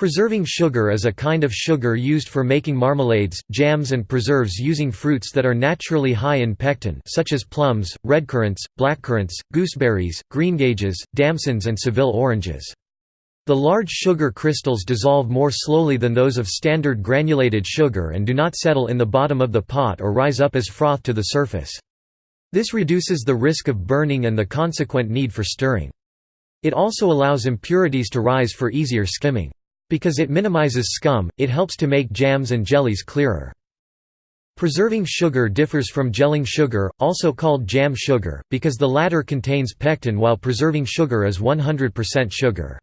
Preserving sugar is a kind of sugar used for making marmalades, jams and preserves using fruits that are naturally high in pectin such as plums, redcurrants, blackcurrants, gooseberries, greengages, damsons and Seville oranges. The large sugar crystals dissolve more slowly than those of standard granulated sugar and do not settle in the bottom of the pot or rise up as froth to the surface. This reduces the risk of burning and the consequent need for stirring. It also allows impurities to rise for easier skimming. Because it minimizes scum, it helps to make jams and jellies clearer. Preserving sugar differs from gelling sugar, also called jam sugar, because the latter contains pectin while preserving sugar is 100% sugar.